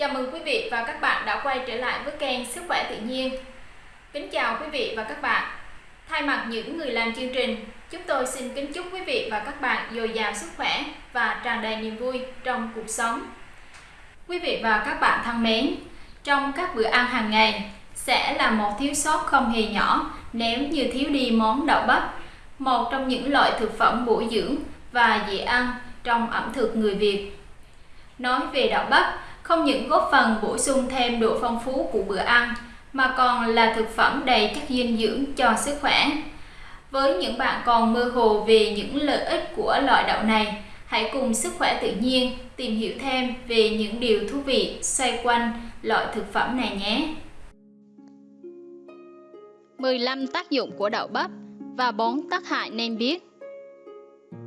Chào mừng quý vị và các bạn đã quay trở lại với kênh Sức khỏe tự nhiên. Kính chào quý vị và các bạn. Thay mặt những người làm chương trình, chúng tôi xin kính chúc quý vị và các bạn dồi dào sức khỏe và tràn đầy niềm vui trong cuộc sống. Quý vị và các bạn thân mến, trong các bữa ăn hàng ngày sẽ là một thiếu sót không hề nhỏ nếu như thiếu đi món đậu bắp, một trong những loại thực phẩm bổ dưỡng và dễ ăn trong ẩm thực người Việt. Nói về đậu bắp, không những góp phần bổ sung thêm độ phong phú của bữa ăn mà còn là thực phẩm đầy chất dinh dưỡng cho sức khỏe. Với những bạn còn mơ hồ về những lợi ích của loại đậu này, hãy cùng sức khỏe tự nhiên tìm hiểu thêm về những điều thú vị xoay quanh loại thực phẩm này nhé. 15 tác dụng của đậu bắp và 4 tác hại nên biết.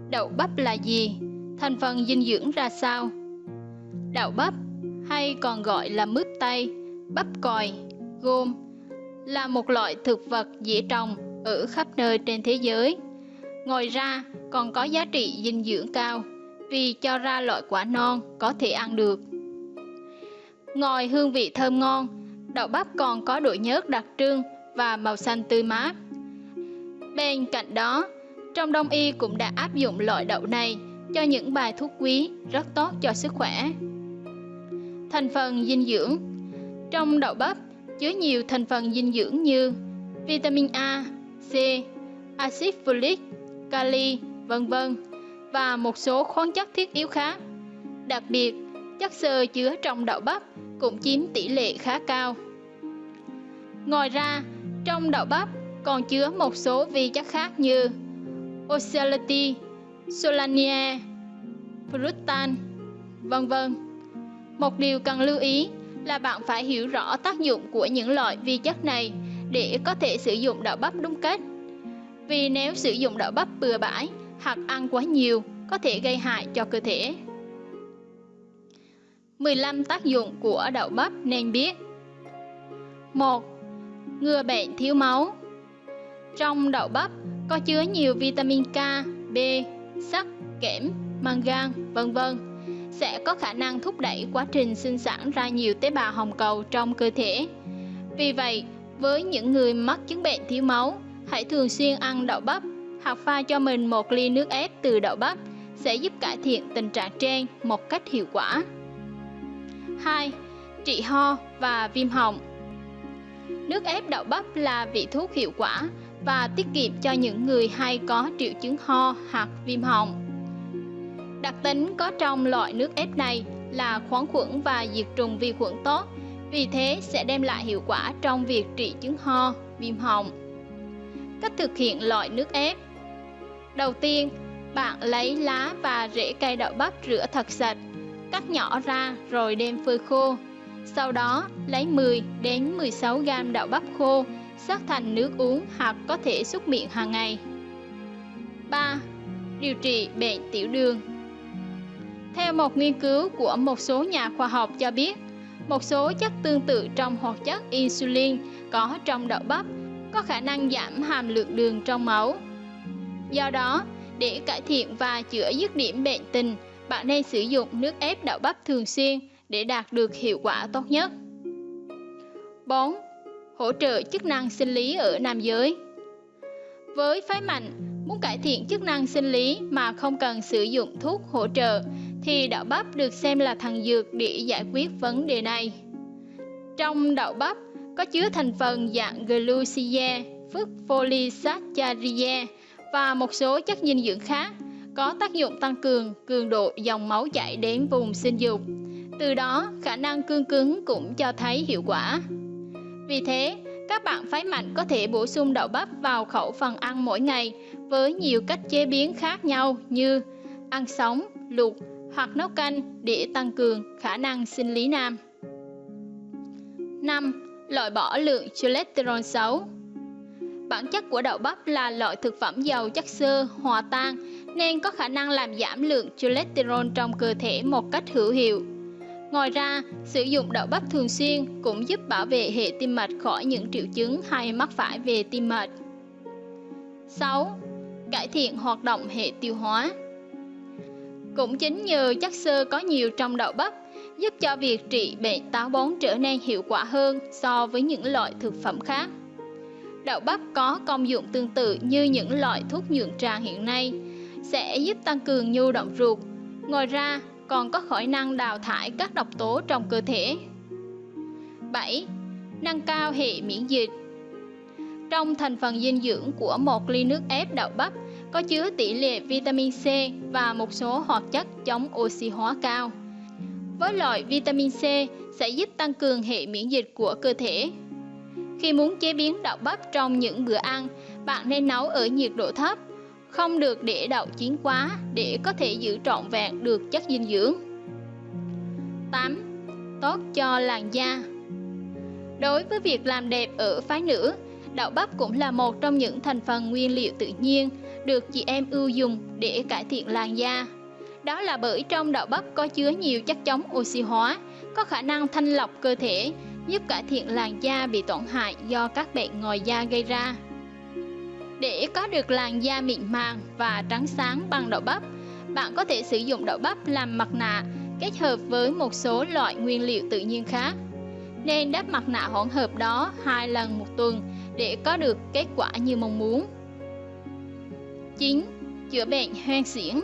Đậu bắp là gì? Thành phần dinh dưỡng ra sao? Đậu bắp hay còn gọi là mướp tây, bắp còi, gôm là một loại thực vật dễ trồng ở khắp nơi trên thế giới. Ngoài ra còn có giá trị dinh dưỡng cao vì cho ra loại quả non có thể ăn được. Ngoài hương vị thơm ngon, đậu bắp còn có độ nhớt đặc trưng và màu xanh tươi mát. Bên cạnh đó, trong đông y cũng đã áp dụng loại đậu này cho những bài thuốc quý rất tốt cho sức khỏe. Thành phần dinh dưỡng Trong đậu bắp chứa nhiều thành phần dinh dưỡng như vitamin A, C, axit folic, kali, vân vân và một số khoáng chất thiết yếu khác. Đặc biệt, chất xơ chứa trong đậu bắp cũng chiếm tỷ lệ khá cao. Ngoài ra, trong đậu bắp còn chứa một số vi chất khác như oxalate, solania, fructan, vân vân. Một điều cần lưu ý là bạn phải hiểu rõ tác dụng của những loại vi chất này để có thể sử dụng đậu bắp đúng cách. Vì nếu sử dụng đậu bắp bừa bãi hoặc ăn quá nhiều có thể gây hại cho cơ thể. 15 tác dụng của đậu bắp nên biết 1. Ngừa bệnh thiếu máu Trong đậu bắp có chứa nhiều vitamin K, B, sắt, kẽm, mangan, vân vân sẽ có khả năng thúc đẩy quá trình sinh sản ra nhiều tế bào hồng cầu trong cơ thể. Vì vậy, với những người mắc chứng bệnh thiếu máu, hãy thường xuyên ăn đậu bắp hoặc pha cho mình một ly nước ép từ đậu bắp sẽ giúp cải thiện tình trạng trên một cách hiệu quả. 2. Trị ho và viêm họng Nước ép đậu bắp là vị thuốc hiệu quả và tiết kiệm cho những người hay có triệu chứng ho hoặc viêm họng. Đặc tính có trong loại nước ép này là khoáng khuẩn và diệt trùng vi khuẩn tốt, vì thế sẽ đem lại hiệu quả trong việc trị chứng ho, viêm họng. Cách thực hiện loại nước ép Đầu tiên, bạn lấy lá và rễ cây đậu bắp rửa thật sạch, cắt nhỏ ra rồi đem phơi khô. Sau đó, lấy 10 đến 16 g đậu bắp khô, sắc thành nước uống hoặc có thể xúc miệng hàng ngày. 3. Điều trị bệnh tiểu đường theo một nghiên cứu của một số nhà khoa học cho biết, một số chất tương tự trong hoạt chất insulin có trong đậu bắp có khả năng giảm hàm lượng đường trong máu. Do đó, để cải thiện và chữa dứt điểm bệnh tình, bạn nên sử dụng nước ép đậu bắp thường xuyên để đạt được hiệu quả tốt nhất. 4. Hỗ trợ chức năng sinh lý ở nam giới Với phái mạnh, muốn cải thiện chức năng sinh lý mà không cần sử dụng thuốc hỗ trợ thì đậu bắp được xem là thần dược để giải quyết vấn đề này. Trong đậu bắp có chứa thành phần dạng glucose, phức polysaccharide và một số chất dinh dưỡng khác có tác dụng tăng cường cường độ dòng máu chảy đến vùng sinh dục. Từ đó, khả năng cương cứng cũng cho thấy hiệu quả. Vì thế, các bạn phái mạnh có thể bổ sung đậu bắp vào khẩu phần ăn mỗi ngày với nhiều cách chế biến khác nhau như ăn sống, luộc hoặc nấu canh để tăng cường khả năng sinh lý nam. 5. Loại bỏ lượng cholesterol xấu Bản chất của đậu bắp là loại thực phẩm giàu chất xơ, hòa tan nên có khả năng làm giảm lượng cholesterol trong cơ thể một cách hữu hiệu. Ngoài ra, sử dụng đậu bắp thường xuyên cũng giúp bảo vệ hệ tim mạch khỏi những triệu chứng hay mắc phải về tim mạch. 6. Cải thiện hoạt động hệ tiêu hóa cũng chính nhờ chất xơ có nhiều trong đậu bắp giúp cho việc trị bệnh táo bón trở nên hiệu quả hơn so với những loại thực phẩm khác. Đậu bắp có công dụng tương tự như những loại thuốc nhuận tràng hiện nay, sẽ giúp tăng cường nhu động ruột. Ngoài ra, còn có khả năng đào thải các độc tố trong cơ thể. 7. Nâng cao hệ miễn dịch Trong thành phần dinh dưỡng của một ly nước ép đậu bắp có chứa tỷ lệ vitamin C và một số hoạt chất chống oxy hóa cao. Với loại vitamin C sẽ giúp tăng cường hệ miễn dịch của cơ thể. Khi muốn chế biến đậu bắp trong những bữa ăn, bạn nên nấu ở nhiệt độ thấp, không được để đậu chín quá để có thể giữ trọn vẹn được chất dinh dưỡng. 8. Tốt cho làn da Đối với việc làm đẹp ở phái nữ, đậu bắp cũng là một trong những thành phần nguyên liệu tự nhiên được chị em ưu dùng để cải thiện làn da. Đó là bởi trong đậu bắp có chứa nhiều chất chống oxy hóa, có khả năng thanh lọc cơ thể, giúp cải thiện làn da bị tổn hại do các bệnh ngoài da gây ra. Để có được làn da mịn màng và trắng sáng bằng đậu bắp, bạn có thể sử dụng đậu bắp làm mặt nạ kết hợp với một số loại nguyên liệu tự nhiên khác. Nên đắp mặt nạ hỗn hợp đó hai lần một tuần để có được kết quả như mong muốn. 9. Chữa bệnh hoang xiển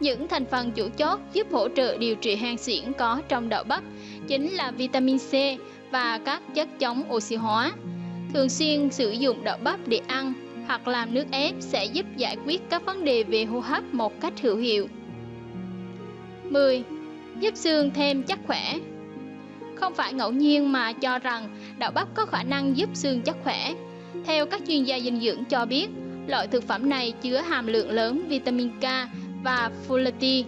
Những thành phần chủ chốt giúp hỗ trợ điều trị hoang xiển có trong đậu bắp chính là vitamin C và các chất chống oxy hóa. Thường xuyên sử dụng đậu bắp để ăn hoặc làm nước ép sẽ giúp giải quyết các vấn đề về hô hấp một cách hữu hiệu. 10. Giúp xương thêm chắc khỏe Không phải ngẫu nhiên mà cho rằng đậu bắp có khả năng giúp xương chắc khỏe. Theo các chuyên gia dinh dưỡng cho biết, loại thực phẩm này chứa hàm lượng lớn vitamin K và folate.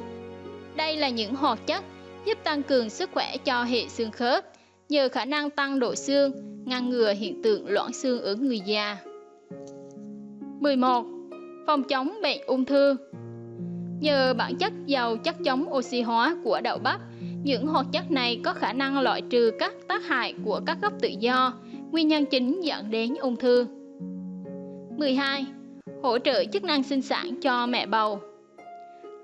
Đây là những hoạt chất giúp tăng cường sức khỏe cho hệ xương khớp, nhờ khả năng tăng độ xương, ngăn ngừa hiện tượng loãng xương ở người già. 11. Phòng chống bệnh ung thư Nhờ bản chất giàu chất chống oxy hóa của đậu bắp, những hoạt chất này có khả năng loại trừ các tác hại của các gốc tự do, nguyên nhân chính dẫn đến ung thư. 12. Hỗ trợ chức năng sinh sản cho mẹ bầu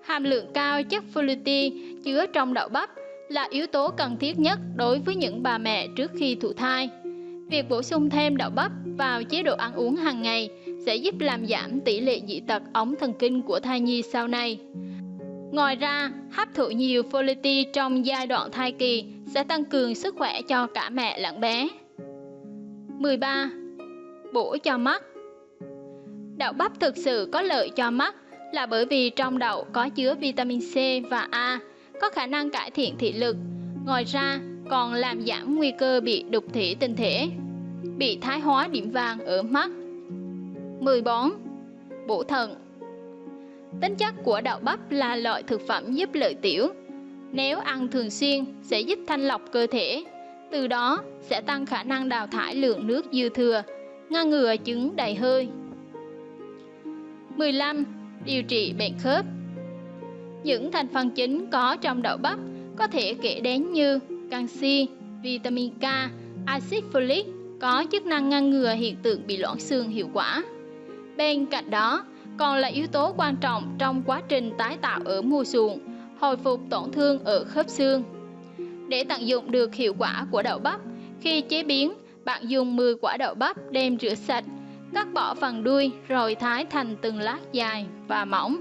Hàm lượng cao chất folate chứa trong đậu bắp là yếu tố cần thiết nhất đối với những bà mẹ trước khi thụ thai. Việc bổ sung thêm đậu bắp vào chế độ ăn uống hàng ngày sẽ giúp làm giảm tỷ lệ dị tật ống thần kinh của thai nhi sau này. Ngoài ra, hấp thụ nhiều folate trong giai đoạn thai kỳ sẽ tăng cường sức khỏe cho cả mẹ lẫn bé. 13. Bổ cho mắt Đậu bắp thực sự có lợi cho mắt là bởi vì trong đậu có chứa vitamin C và A, có khả năng cải thiện thị lực. Ngoài ra, còn làm giảm nguy cơ bị đục thủy tinh thể, bị thái hóa điểm vàng ở mắt. 14. Bổ thận Tính chất của đậu bắp là loại thực phẩm giúp lợi tiểu. Nếu ăn thường xuyên sẽ giúp thanh lọc cơ thể, từ đó sẽ tăng khả năng đào thải lượng nước dư thừa, ngăn ngừa chứng đầy hơi. 15. Điều trị bệnh khớp Những thành phần chính có trong đậu bắp có thể kể đến như canxi, vitamin K, axit folic có chức năng ngăn ngừa hiện tượng bị loãng xương hiệu quả. Bên cạnh đó, còn là yếu tố quan trọng trong quá trình tái tạo ở mùa xuồng, hồi phục tổn thương ở khớp xương. Để tận dụng được hiệu quả của đậu bắp, khi chế biến, bạn dùng 10 quả đậu bắp đem rửa sạch, cắt bỏ phần đuôi rồi thái thành từng lát dài và mỏng.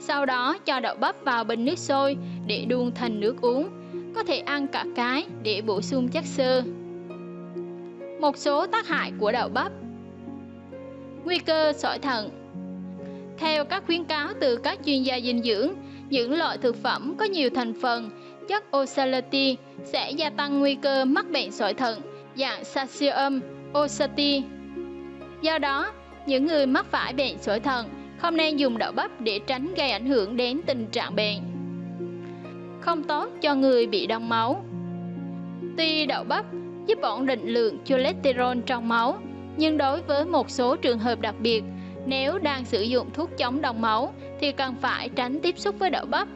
Sau đó cho đậu bắp vào bình nước sôi để đun thành nước uống. Có thể ăn cả cái để bổ sung chất xơ. Một số tác hại của đậu bắp Nguy cơ sỏi thận Theo các khuyến cáo từ các chuyên gia dinh dưỡng, những loại thực phẩm có nhiều thành phần chất oxalate sẽ gia tăng nguy cơ mắc bệnh sỏi thận dạng calcium oxalate. Do đó, những người mắc phải bệnh sỏi thận không nên dùng đậu bắp để tránh gây ảnh hưởng đến tình trạng bệnh. Không tốt cho người bị đông máu. Tuy đậu bắp giúp ổn định lượng cholesterol trong máu, nhưng đối với một số trường hợp đặc biệt, nếu đang sử dụng thuốc chống đông máu thì cần phải tránh tiếp xúc với đậu bắp.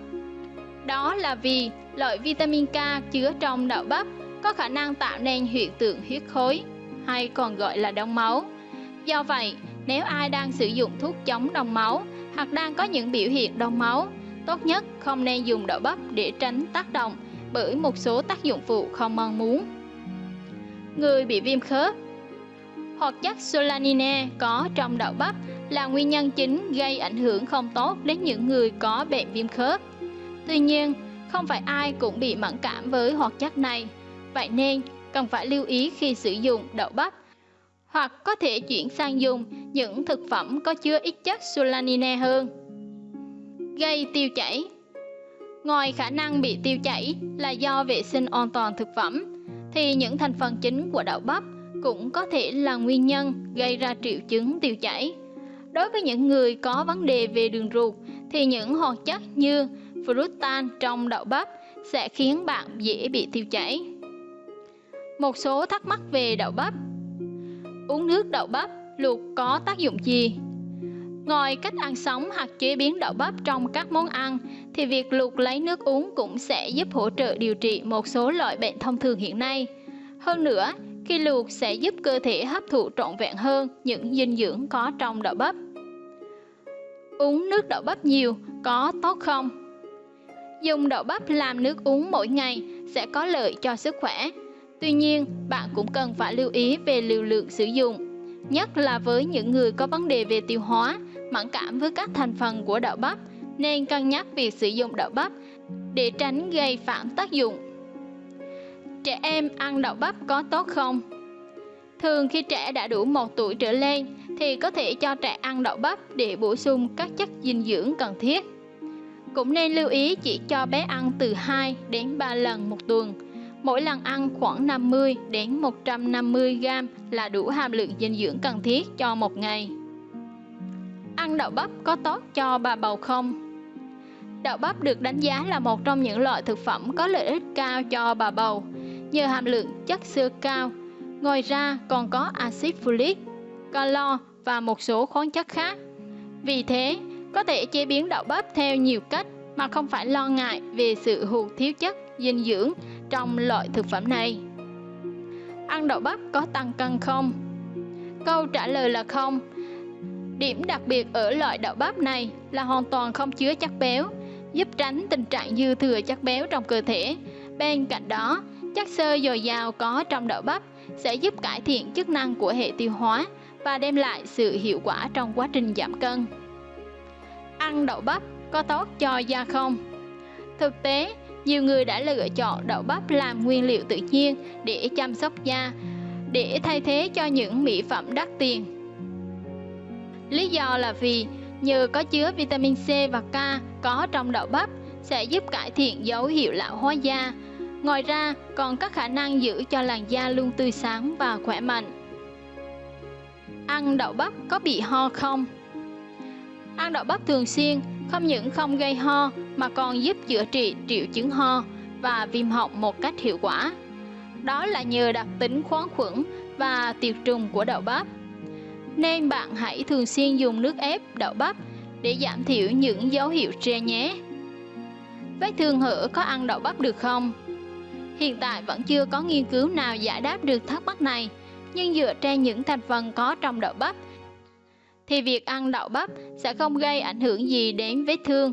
Đó là vì loại vitamin K chứa trong đậu bắp có khả năng tạo nên hiện tượng huyết khối hay còn gọi là đông máu. Do vậy, nếu ai đang sử dụng thuốc chống đông máu hoặc đang có những biểu hiện đông máu, tốt nhất không nên dùng đậu bắp để tránh tác động bởi một số tác dụng phụ không mong muốn. Người bị viêm khớp Hoạt chất solanine có trong đậu bắp là nguyên nhân chính gây ảnh hưởng không tốt đến những người có bệnh viêm khớp. Tuy nhiên, không phải ai cũng bị mẫn cảm với hoạt chất này, vậy nên cần phải lưu ý khi sử dụng đậu bắp hoặc có thể chuyển sang dùng những thực phẩm có chứa ít chất solanine hơn. Gây tiêu chảy Ngoài khả năng bị tiêu chảy là do vệ sinh an toàn thực phẩm, thì những thành phần chính của đậu bắp cũng có thể là nguyên nhân gây ra triệu chứng tiêu chảy. Đối với những người có vấn đề về đường ruột thì những hoạt chất như fructan trong đậu bắp sẽ khiến bạn dễ bị tiêu chảy. Một số thắc mắc về đậu bắp Uống nước đậu bắp luộc có tác dụng gì? Ngoài cách ăn sống hoặc chế biến đậu bắp trong các món ăn, thì việc luộc lấy nước uống cũng sẽ giúp hỗ trợ điều trị một số loại bệnh thông thường hiện nay. Hơn nữa, khi luộc sẽ giúp cơ thể hấp thụ trọn vẹn hơn những dinh dưỡng có trong đậu bắp. Uống nước đậu bắp nhiều có tốt không? Dùng đậu bắp làm nước uống mỗi ngày sẽ có lợi cho sức khỏe. Tuy nhiên, bạn cũng cần phải lưu ý về liều lượng sử dụng, nhất là với những người có vấn đề về tiêu hóa, mẫn cảm với các thành phần của đậu bắp, nên cân nhắc việc sử dụng đậu bắp để tránh gây phản tác dụng. Trẻ em ăn đậu bắp có tốt không? Thường khi trẻ đã đủ 1 tuổi trở lên thì có thể cho trẻ ăn đậu bắp để bổ sung các chất dinh dưỡng cần thiết. Cũng nên lưu ý chỉ cho bé ăn từ 2 đến 3 lần một tuần. Mỗi lần ăn khoảng 50 đến 150 g là đủ hàm lượng dinh dưỡng cần thiết cho một ngày. Ăn đậu bắp có tốt cho bà bầu không? Đậu bắp được đánh giá là một trong những loại thực phẩm có lợi ích cao cho bà bầu, nhờ hàm lượng chất xơ cao. Ngoài ra còn có axit folic, calo và một số khoáng chất khác. Vì thế, có thể chế biến đậu bắp theo nhiều cách mà không phải lo ngại về sự hụt thiếu chất dinh dưỡng trong loại thực phẩm này. Ăn đậu bắp có tăng cân không? Câu trả lời là không. Điểm đặc biệt ở loại đậu bắp này là hoàn toàn không chứa chất béo, giúp tránh tình trạng dư thừa chất béo trong cơ thể. Bên cạnh đó, chất xơ dồi dào có trong đậu bắp sẽ giúp cải thiện chức năng của hệ tiêu hóa và đem lại sự hiệu quả trong quá trình giảm cân. Ăn đậu bắp có tốt cho da không? Thực tế, nhiều người đã lựa chọn đậu bắp làm nguyên liệu tự nhiên để chăm sóc da, để thay thế cho những mỹ phẩm đắt tiền. Lý do là vì nhờ có chứa vitamin C và K có trong đậu bắp sẽ giúp cải thiện dấu hiệu lão hóa da. Ngoài ra, còn có khả năng giữ cho làn da luôn tươi sáng và khỏe mạnh. Ăn đậu bắp có bị ho không? Ăn đậu bắp thường xuyên không những không gây ho mà còn giúp chữa trị triệu chứng ho và viêm họng một cách hiệu quả. Đó là nhờ đặc tính khoáng khuẩn và tiệt trùng của đậu bắp. Nên bạn hãy thường xuyên dùng nước ép đậu bắp để giảm thiểu những dấu hiệu tre nhé. Vết thương hở có ăn đậu bắp được không? Hiện tại vẫn chưa có nghiên cứu nào giải đáp được thắc mắc này, nhưng dựa trên những thành phần có trong đậu bắp thì việc ăn đậu bắp sẽ không gây ảnh hưởng gì đến vết thương.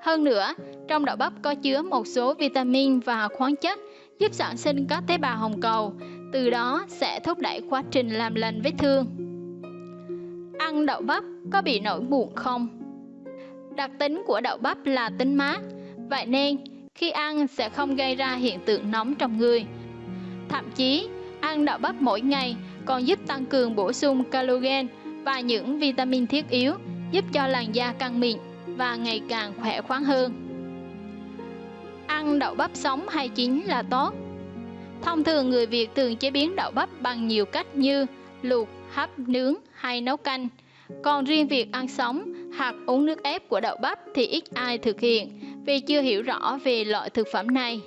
Hơn nữa, trong đậu bắp có chứa một số vitamin và khoáng chất giúp sản sinh các tế bào hồng cầu, từ đó sẽ thúc đẩy quá trình làm lành vết thương. Ăn đậu bắp có bị nổi mụn không? Đặc tính của đậu bắp là tính mát, vậy nên khi ăn sẽ không gây ra hiện tượng nóng trong người. Thậm chí, ăn đậu bắp mỗi ngày còn giúp tăng cường bổ sung collagen và những vitamin thiết yếu giúp cho làn da căng mịn và ngày càng khỏe khoắn hơn. Ăn đậu bắp sống hay chín là tốt. Thông thường người Việt thường chế biến đậu bắp bằng nhiều cách như luộc, hấp, nướng hay nấu canh. Còn riêng việc ăn sống hoặc uống nước ép của đậu bắp thì ít ai thực hiện vì chưa hiểu rõ về loại thực phẩm này.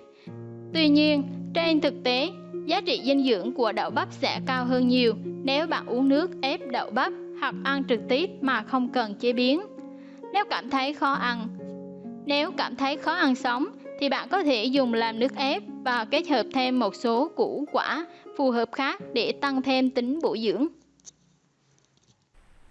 Tuy nhiên, trên thực tế, giá trị dinh dưỡng của đậu bắp sẽ cao hơn nhiều nếu bạn uống nước ép đậu bắp hoặc ăn trực tiếp mà không cần chế biến nếu cảm thấy khó ăn. Nếu cảm thấy khó ăn sống thì bạn có thể dùng làm nước ép và kết hợp thêm một số củ quả phù hợp khác để tăng thêm tính bổ dưỡng.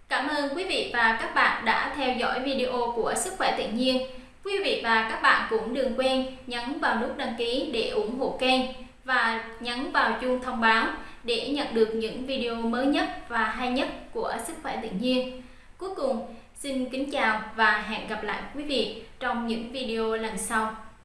Cảm ơn quý vị và các bạn đã theo dõi video của Sức khỏe tự nhiên. Quý vị và các bạn cũng đừng quên nhấn vào nút đăng ký để ủng hộ kênh và nhấn vào chuông thông báo để nhận được những video mới nhất và hay nhất của Sức khỏe tự nhiên. Cuối cùng, Xin kính chào và hẹn gặp lại quý vị trong những video lần sau.